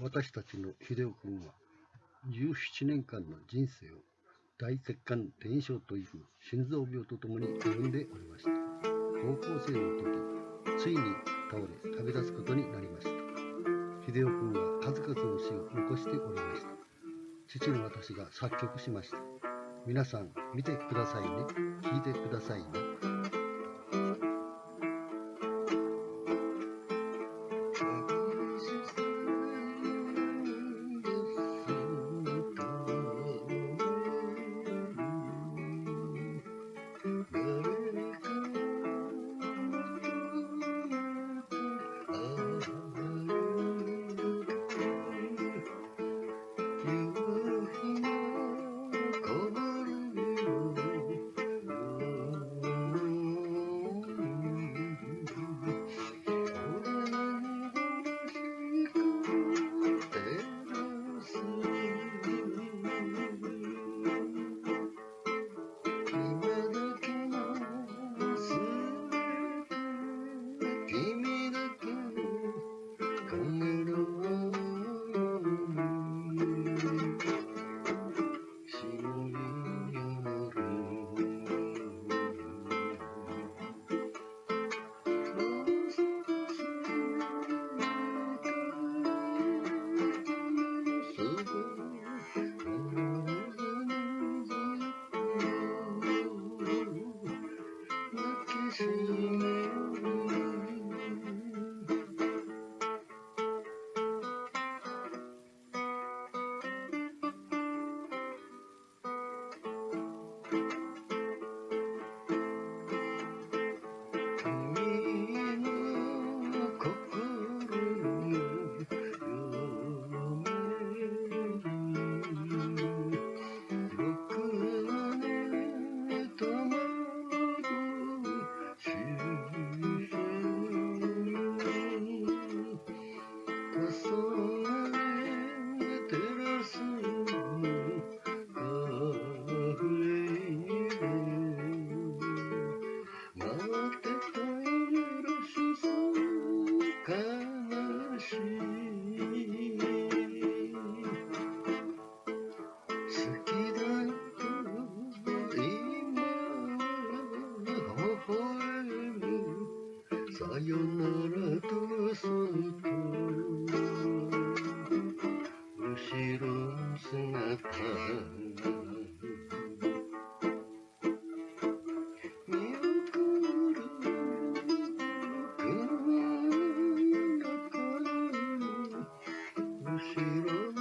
私たちの秀夫君は17年間の人生を大血管転移症という心臓病とともに歩んでおりました。高校生の時ついに倒れ旅立つことになりました。秀夫君は数々の詩を残しておりました。父の私が作曲しました。皆さん見てくださいね。聞いてくださいね。よならとそっと後ろ姿見送る。車の中に後ろ